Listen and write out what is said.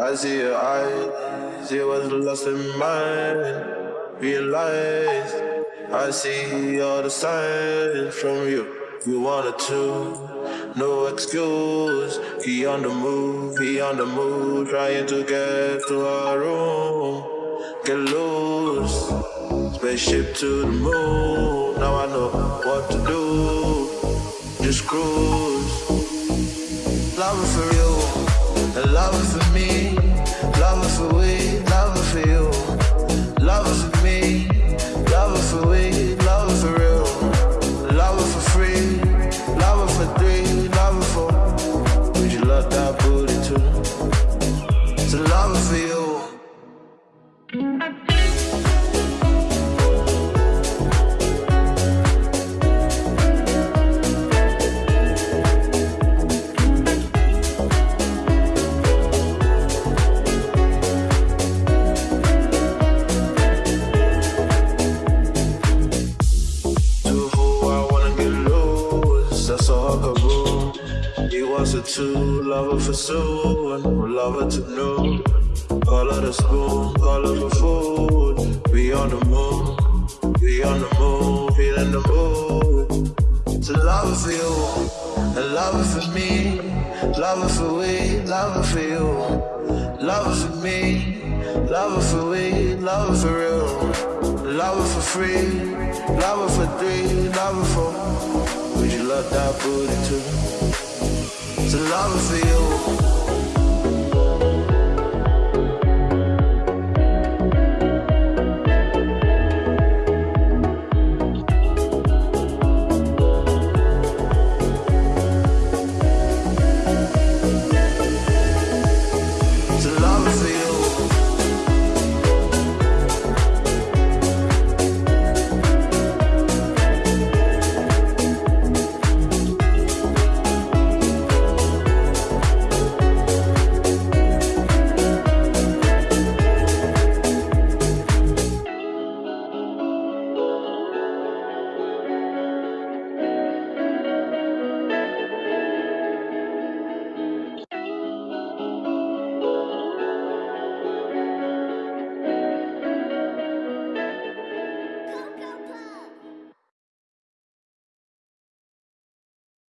I see your eyes, you was lost in mine. Realize I see all the signs from you. You wanted to, no excuse. He on the move, he on the move, trying to get to our room. Get loose, spaceship to the moon. Now I know what to do. Just cruise, love for too? To love it for you. Was a two, lover for soon, lover to know. Call her the spoon, call her for food. We on the moon, we on the moon, feeling the mood. To love for you, and love for me, love for we, love for you, love for me, love for we, love for real, love for free, love for three, love for. Would you love that booty too? To love for you.